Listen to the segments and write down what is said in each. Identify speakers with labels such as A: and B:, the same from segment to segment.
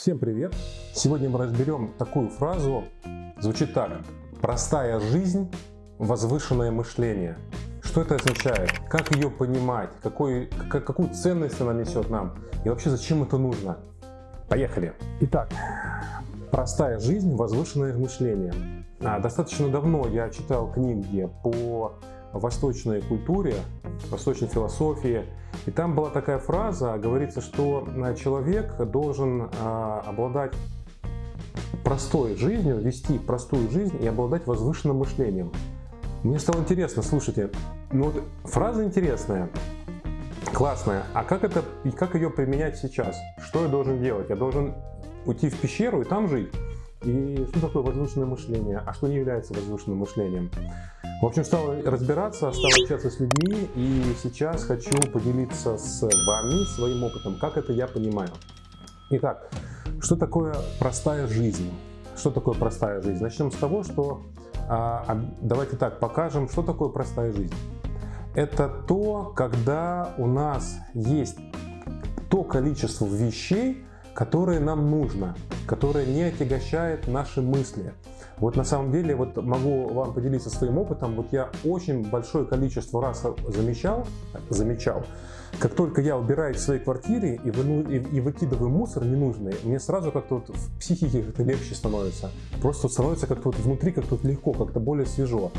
A: Всем привет! Сегодня мы разберем такую фразу, звучит так. Простая жизнь, возвышенное мышление. Что это означает? Как ее понимать? Какой, как, какую ценность она несет нам? И вообще зачем это нужно? Поехали! Итак, простая жизнь, возвышенное мышление. А, достаточно давно я читал книги по восточной культуре, восточной философии. И там была такая фраза, говорится, что э, человек должен э, обладать простой жизнью, вести простую жизнь и обладать возвышенным мышлением. Мне стало интересно, слушайте, ну вот фраза интересная, классная, а как, это, и как ее применять сейчас? Что я должен делать? Я должен уйти в пещеру и там жить? И что такое возвышенное мышление, а что не является возвышенным мышлением? В общем, стал разбираться, стал общаться с людьми, и сейчас хочу поделиться с вами своим опытом, как это я понимаю. Итак, что такое простая жизнь? Что такое простая жизнь? Начнем с того, что а, а, давайте так покажем, что такое простая жизнь. Это то, когда у нас есть то количество вещей, которые нам нужно, которое не отягощает наши мысли. Вот на самом деле, вот могу вам поделиться своим опытом, вот я очень большое количество раз замечал, замечал, как только я убираюсь в своей квартире и, выну, и, и выкидываю мусор ненужный, мне сразу как-то вот в психике как-то легче становится. Просто становится как-то вот внутри как-то вот легко, как-то более свежо.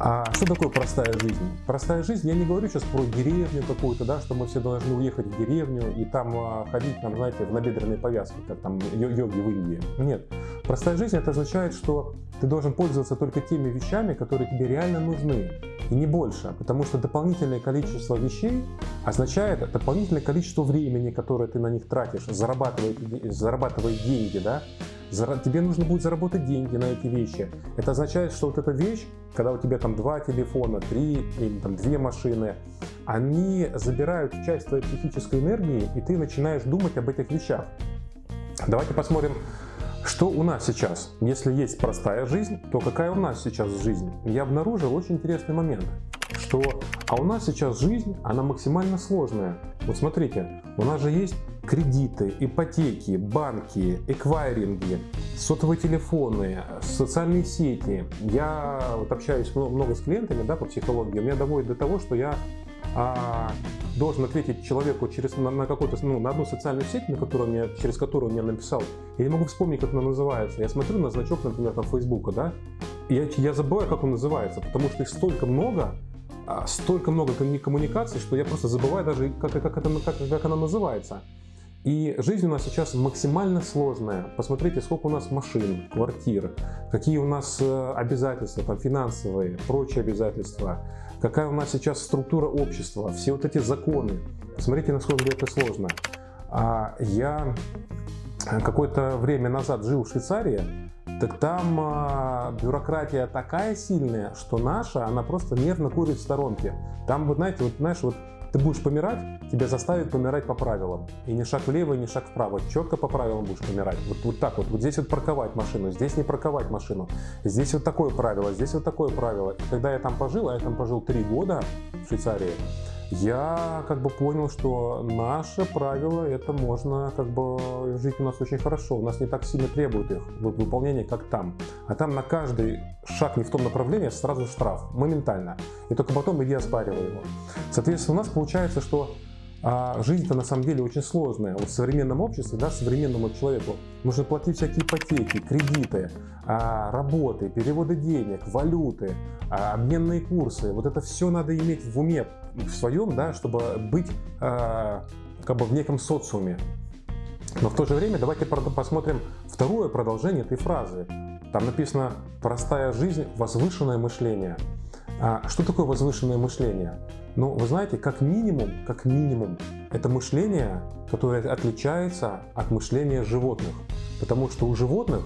A: А что такое простая жизнь? Простая жизнь, я не говорю сейчас про деревню какую-то, да, что мы все должны уехать в деревню и там а, ходить, там, знаете, в набедренной повязке, как там йоги в Индии. Нет. Простая жизнь это означает, что ты должен пользоваться только теми вещами, которые тебе реально нужны, и не больше, потому что дополнительное количество вещей означает дополнительное количество времени, которое ты на них тратишь, зарабатывая, зарабатывая деньги, да, тебе нужно будет заработать деньги на эти вещи. Это означает, что вот эта вещь, когда у тебя там два телефона, три или там две машины, они забирают часть твоей психической энергии, и ты начинаешь думать об этих вещах. Давайте посмотрим, что у нас сейчас. Если есть простая жизнь, то какая у нас сейчас жизнь? Я обнаружил очень интересный момент, что а у нас сейчас жизнь, она максимально сложная. Вот смотрите, у нас же есть кредиты, ипотеки, банки, эквайринги, сотовые телефоны, социальные сети. Я вот общаюсь много с клиентами да, по психологии, меня доводит до того, что я а, должен ответить человеку через, на, на какую-то, ну, на одну социальную сеть, на которую мне, через которую он мне написал. Я не могу вспомнить, как она называется. Я смотрю на значок, например, там Фейсбука, да, и я, я забываю, как он называется, потому что их столько много, а, столько много коммуникаций, что я просто забываю даже, как, как, это, как, как она называется. И жизнь у нас сейчас максимально сложная. Посмотрите, сколько у нас машин, квартир, какие у нас э, обязательства, там, финансовые, прочие обязательства, какая у нас сейчас структура общества, все вот эти законы. Посмотрите, насколько это сложно. А я какое-то время назад жил в Швейцарии, так там а, бюрократия такая сильная, что наша, она просто нервно курит в сторонке. Там, вот знаете, вот знаешь, вот ты будешь помирать, тебя заставят помирать по правилам. И ни шаг влево, ни шаг вправо. Четко по правилам будешь помирать. Вот, вот так вот. Вот здесь вот парковать машину, здесь не парковать машину. Здесь вот такое правило, здесь вот такое правило. И когда я там пожил, а я там пожил три года в Швейцарии, я как бы понял, что наше правило, это можно как бы жить у нас очень хорошо. У нас не так сильно требует их выполнения, как там. А там на каждый шаг не в том направлении сразу штраф, моментально. И только потом иди оспаривай его. Соответственно, у нас получается, что а жизнь-то на самом деле очень сложная. Вот в современном обществе, да, современному человеку нужно платить всякие ипотеки, кредиты, а, работы, переводы денег, валюты, а, обменные курсы. Вот это все надо иметь в уме в своем, да, чтобы быть а, как бы в неком социуме. Но в то же время давайте посмотрим второе продолжение этой фразы. Там написано «простая жизнь, возвышенное мышление». Что такое возвышенное мышление? Ну, вы знаете, как минимум, как минимум, это мышление, которое отличается от мышления животных. Потому что у животных,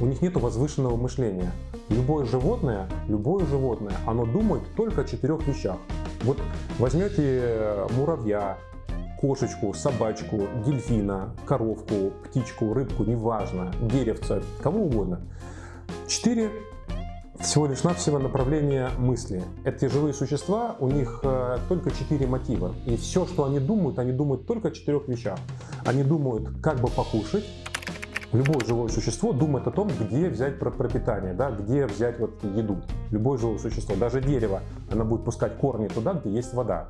A: у них нет возвышенного мышления. Любое животное, любое животное, оно думает только о четырех вещах. Вот возьмете э, муравья, кошечку, собачку, дельфина, коровку, птичку, рыбку, неважно, деревца, кого угодно. Четыре всего лишь навсего направление мысли. Эти живые существа, у них э, только четыре мотива. И все, что они думают, они думают только о четырех вещах. они думают, как бы покушать, Любое живое существо думает о том, где взять пропитание, да, где взять вот еду. Любое живое существо, даже дерево, оно будет пускать корни туда, где есть вода.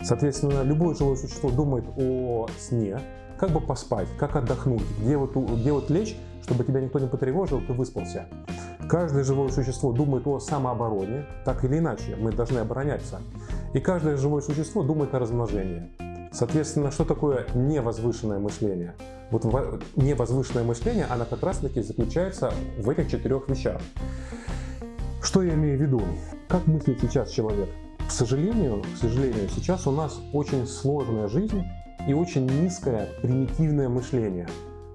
A: Соответственно, любое живое существо думает о сне, как бы поспать, как отдохнуть, где вот, где вот лечь, чтобы тебя никто не потревожил, ты выспался. Каждое живое существо думает о самообороне, так или иначе, мы должны обороняться. И каждое живое существо думает о размножении. Соответственно, что такое невозвышенное мышление? Вот невозвышенное мышление, оно как раз таки заключается в этих четырех вещах. Что я имею в виду? Как мыслит сейчас человек? К сожалению, к сожалению, сейчас у нас очень сложная жизнь и очень низкое примитивное мышление.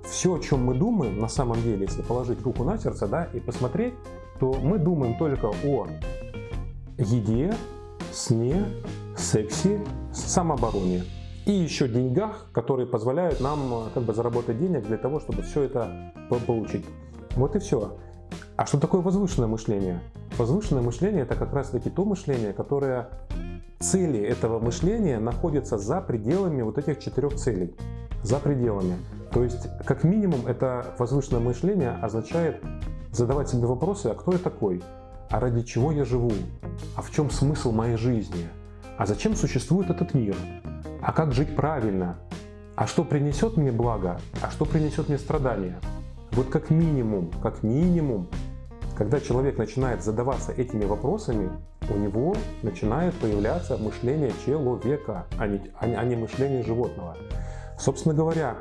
A: Все, о чем мы думаем, на самом деле, если положить руку на сердце да, и посмотреть, то мы думаем только о еде, сне, сексе, самообороне и еще деньгах, которые позволяют нам э, как бы заработать денег для того, чтобы все это получить. Вот и все. А что такое возвышенное мышление? Возвышенное мышление это как раз таки то мышление, которое цели этого мышления находятся за пределами вот этих четырех целей. За пределами. То есть, как минимум, это возвышенное мышление означает задавать себе вопросы, а кто я такой? А ради чего я живу? А в чем смысл моей жизни? А зачем существует этот мир? А как жить правильно? А что принесет мне благо? А что принесет мне страдания? Вот как минимум, как минимум, когда человек начинает задаваться этими вопросами, у него начинает появляться мышление человека, а не, а не мышление животного. Собственно говоря,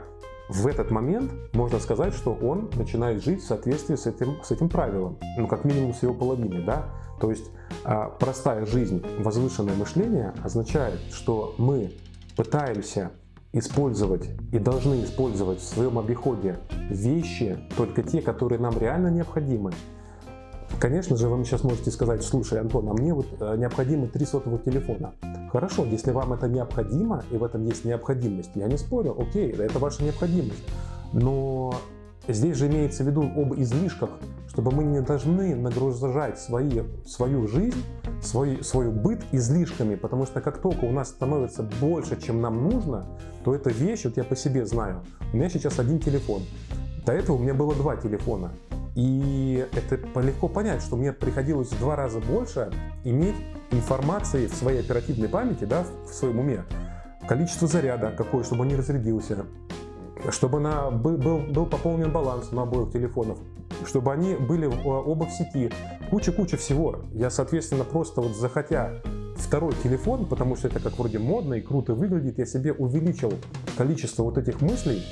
A: в этот момент можно сказать, что он начинает жить в соответствии с этим, с этим правилом, ну как минимум с его половиной, да. То есть а, простая жизнь, возвышенное мышление означает, что мы пытаемся использовать и должны использовать в своем обиходе вещи, только те, которые нам реально необходимы. Конечно же, вы сейчас можете сказать, слушай, Антон, а мне вот э, необходимо три сотовых телефона. Хорошо, если вам это необходимо, и в этом есть необходимость, я не спорю, окей, это ваша необходимость. Но здесь же имеется в виду об излишках, чтобы мы не должны нагружать свои, свою жизнь, свой, свой быт излишками, потому что как только у нас становится больше, чем нам нужно, то эта вещь, вот я по себе знаю, у меня сейчас один телефон, до этого у меня было два телефона. И это легко понять, что мне приходилось в два раза больше иметь информации в своей оперативной памяти, да, в своем уме, количество заряда какое, чтобы он не разрядился, чтобы на, был, был, пополнен баланс на обоих телефонах, чтобы они были оба в сети. Куча-куча всего. Я, соответственно, просто вот захотя второй телефон, потому что это как вроде модно и круто выглядит, я себе увеличил количество вот этих мыслей,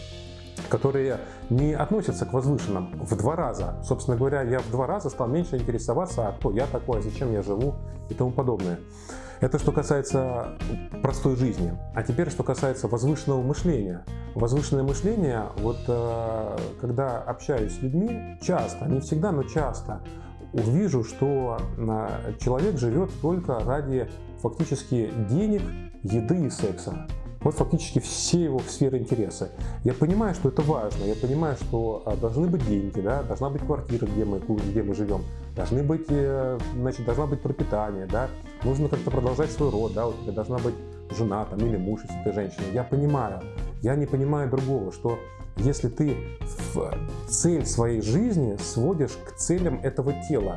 A: которые не относятся к возвышенным в два раза. Собственно говоря, я в два раза стал меньше интересоваться, а кто я такой, зачем я живу и тому подобное. Это что касается простой жизни. А теперь что касается возвышенного мышления. Возвышенное мышление, вот э, когда общаюсь с людьми, часто, не всегда, но часто, увижу, что э, человек живет только ради фактически денег, еды и секса. Вот фактически все его сферы интереса. Я понимаю, что это важно, я понимаю, что а, должны быть деньги, да, должна быть квартира, где мы, где мы живем, должны быть, э, значит, должна быть пропитание, да, нужно как-то продолжать свой род, да, у тебя должна быть жена там, или муж, если ты женщина. Я понимаю, я не понимаю другого, что если ты цель своей жизни сводишь к целям этого тела,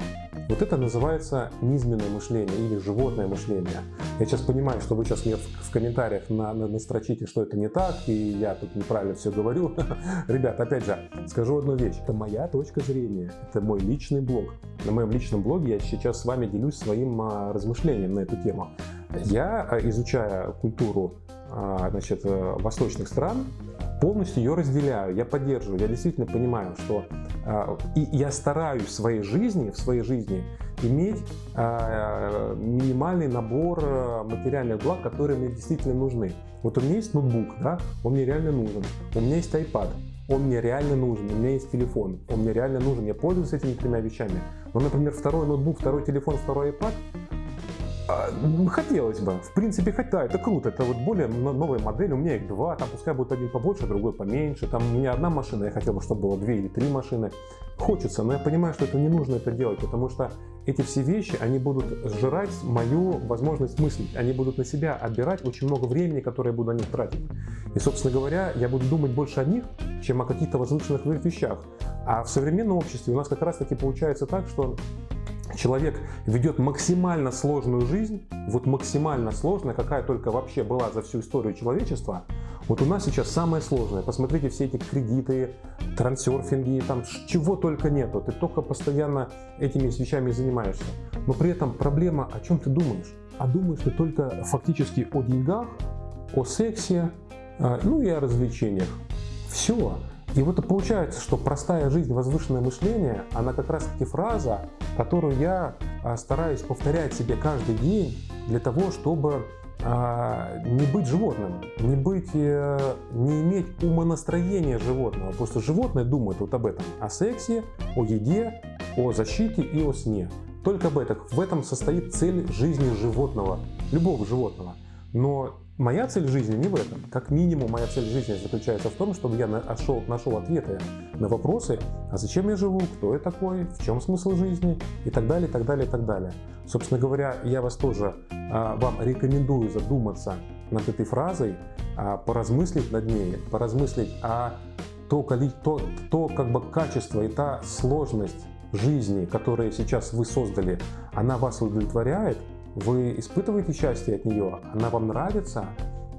A: вот это называется низменное мышление или животное мышление. Я сейчас понимаю, что вы сейчас мне в комментариях на, на, настрочите, что это не так, и я тут неправильно все говорю. Ребят, опять же, скажу одну вещь. Это моя точка зрения, это мой личный блог. На моем личном блоге я сейчас с вами делюсь своим а, размышлением на эту тему. Я, а, изучая культуру а, значит, э, восточных стран, полностью ее разделяю, я поддерживаю, я действительно понимаю, что э, и я стараюсь в своей жизни, в своей жизни иметь э, минимальный набор э, материальных благ, которые мне действительно нужны. Вот у меня есть ноутбук, да, он мне реально нужен, у меня есть iPad, он мне реально нужен, у меня есть телефон, он мне реально нужен, я пользуюсь этими тремя вещами. Но, например, второй ноутбук, второй телефон, второй iPad хотелось бы. В принципе, хотя это круто. Это вот более новая модель. У меня их два. Там пускай будет один побольше, другой поменьше. Там у меня одна машина. Я хотел бы, чтобы было две или три машины. Хочется, но я понимаю, что это не нужно это делать, потому что эти все вещи, они будут сжирать мою возможность мыслить. Они будут на себя отбирать очень много времени, которое я буду на них тратить. И, собственно говоря, я буду думать больше о них, чем о каких-то возвышенных вещах. А в современном обществе у нас как раз таки получается так, что человек ведет максимально сложную жизнь, вот максимально сложная, какая только вообще была за всю историю человечества, вот у нас сейчас самое сложное. Посмотрите все эти кредиты, трансерфинги, там чего только нету. Ты только постоянно этими вещами занимаешься. Но при этом проблема, о чем ты думаешь? А думаешь ты только фактически о деньгах, о сексе, а, ну и о развлечениях. Все. И вот получается, что простая жизнь, возвышенное мышление, она как раз таки фраза, которую я а, стараюсь повторять себе каждый день для того, чтобы а, не быть животным, не быть, э, не иметь умонастроения животного. Что животное думает вот об этом, о сексе, о еде, о защите и о сне. Только об этом. В этом состоит цель жизни животного, любого животного. Но Моя цель жизни не в этом. Как минимум, моя цель жизни заключается в том, чтобы я нашел, нашел ответы на вопросы, а зачем я живу, кто я такой, в чем смысл жизни и так далее, и так далее, и так далее. Собственно говоря, я вас тоже, а, вам рекомендую задуматься над этой фразой, а, поразмыслить над ней, поразмыслить о то, то, то как бы качество и та сложность жизни, которую сейчас вы создали, она вас удовлетворяет, вы испытываете счастье от нее, она вам нравится,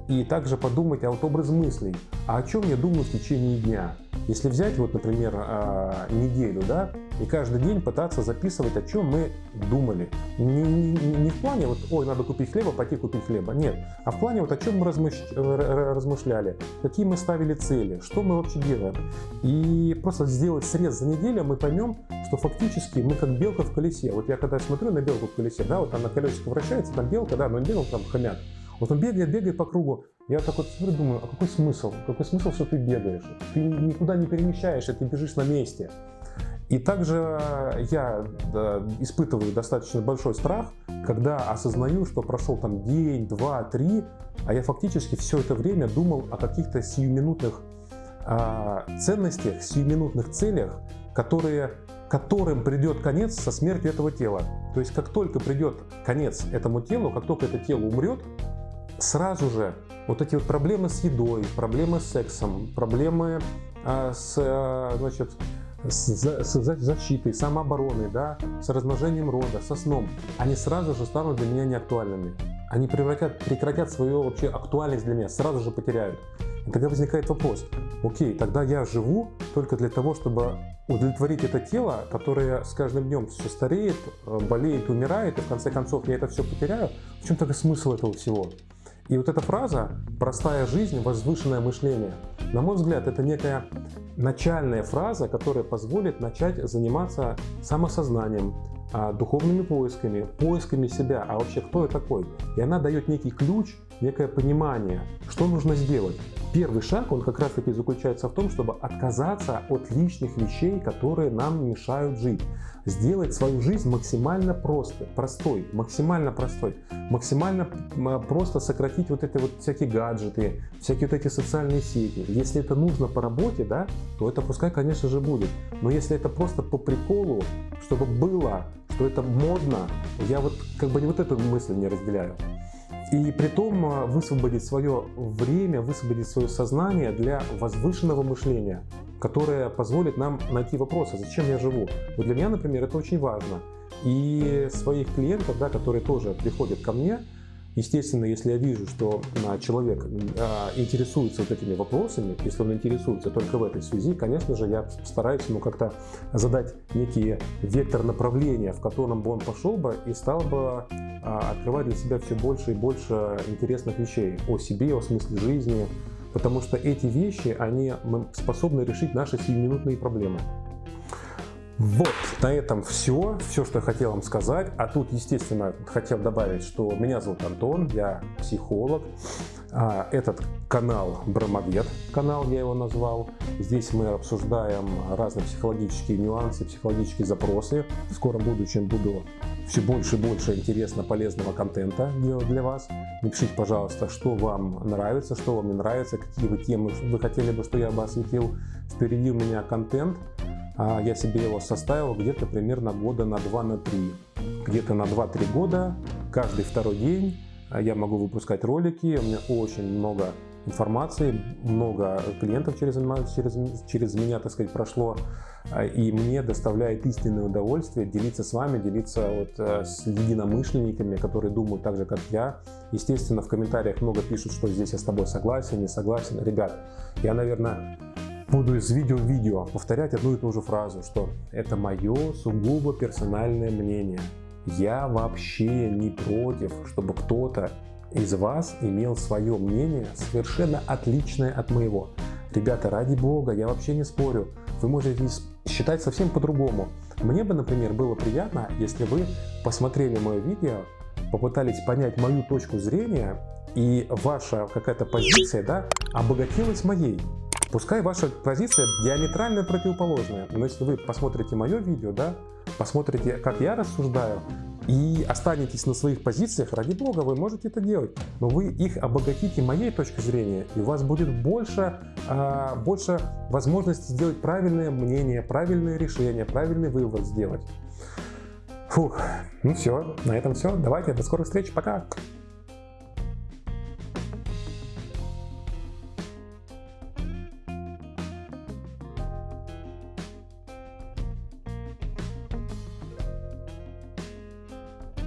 A: и также подумайте о вот образ мыслей, а о чем я думаю в течение дня. Если взять, вот, например, а, неделю, да, и каждый день пытаться записывать, о чем мы думали. Не, не, не в плане, вот, ой, надо купить хлеба, пойти купить хлеба. Нет, а в плане, вот, о чем мы размыш... размышляли, какие мы ставили цели, что мы вообще делаем. И просто сделать срез за неделю, мы поймем, что фактически мы как белка в колесе. Вот я когда смотрю на белку в колесе, да, вот она колесико вращается, там белка, да, но не белка, там хомяк. Вот он бегает, бегает по кругу. Я так вот смотрю, думаю, а какой смысл? Какой смысл, что ты бегаешь? Ты никуда не перемещаешься, ты бежишь на месте. И также я да, испытываю достаточно большой страх, когда осознаю, что прошел там день, два, три, а я фактически все это время думал о каких-то сиюминутных э, ценностях, сиюминутных целях, которые, которым придет конец со смертью этого тела. То есть как только придет конец этому телу, как только это тело умрет, сразу же вот эти вот проблемы с едой, проблемы с сексом, проблемы э, с, э, значит, с, с защитой, самообороной, да, с размножением рода, со сном, они сразу же станут для меня неактуальными. Они превратят, прекратят свою вообще актуальность для меня, сразу же потеряют. И тогда возникает вопрос, окей, тогда я живу только для того, чтобы удовлетворить это тело, которое с каждым днем все стареет, э, болеет, умирает, и в конце концов я это все потеряю. В чем тогда смысл этого всего? И вот эта фраза «простая жизнь, возвышенное мышление», на мой взгляд, это некая начальная фраза, которая позволит начать заниматься самосознанием, а, духовными поисками, поисками себя, а вообще кто я такой. И она дает некий ключ, некое понимание, что нужно сделать. Первый шаг, он как раз таки заключается в том, чтобы отказаться от лишних вещей, которые нам мешают жить. Сделать свою жизнь максимально просто, простой, максимально простой. Максимально просто сократить вот эти вот всякие гаджеты, всякие вот эти социальные сети. Если это нужно по работе, да, то это пускай, конечно же, будет. Но если это просто по приколу, чтобы было, что это модно, я вот как бы вот эту мысль не разделяю. И при том а, высвободить свое время, высвободить свое сознание для возвышенного мышления, которое позволит нам найти вопросы, зачем я живу. Вот для меня, например, это очень важно. И своих клиентов, да, которые тоже приходят ко мне, Естественно, если я вижу, что а, человек а, интересуется вот этими вопросами, если он интересуется только в этой связи, конечно же, я стараюсь ему как-то задать некий вектор направления, в котором бы он пошел бы и стал бы а, открывать для себя все больше и больше интересных вещей о себе, о смысле жизни, потому что эти вещи, они способны решить наши сиюминутные проблемы. Вот, на этом все, все, что я хотел вам сказать. А тут, естественно, хотел добавить, что меня зовут Антон, я психолог. А, этот канал Брамовед, канал я его назвал. Здесь мы обсуждаем разные психологические нюансы, психологические запросы. В скором будущем буду все больше и больше интересно полезного контента делать для вас. Напишите, пожалуйста, что вам нравится, что вам не нравится, какие вы темы вы хотели бы, что я бы осветил. Впереди у меня контент я себе его составил где-то примерно года на 2 на 3. Где-то на 2-3 года, каждый второй день а, я могу выпускать ролики, у меня очень много информации, много клиентов через, через, через меня, так сказать, прошло, а, и мне доставляет истинное удовольствие делиться с вами, делиться вот э, с единомышленниками, которые думают так же, как я. Естественно, в комментариях много пишут, что здесь я с тобой согласен, не согласен. Ребят, я, наверное, буду из видео в видео повторять одну и ту же фразу, что это мое сугубо персональное мнение. Я вообще не против, чтобы кто-то из вас имел свое мнение, совершенно отличное от моего. Ребята, ради бога, я вообще не спорю. Вы можете считать совсем по-другому. Мне бы, например, было приятно, если вы посмотрели мое видео, попытались понять мою точку зрения, и ваша какая-то позиция да, обогатилась моей. Пускай ваша позиция диаметрально противоположная, но если вы посмотрите мое видео, да, посмотрите, как я рассуждаю, и останетесь на своих позициях, ради бога, вы можете это делать. Но вы их обогатите моей точкой зрения, и у вас будет больше, а, больше возможности сделать правильное мнение, правильное решение, правильный вывод сделать. Фух, ну все, на этом все. Давайте, до скорых встреч, пока!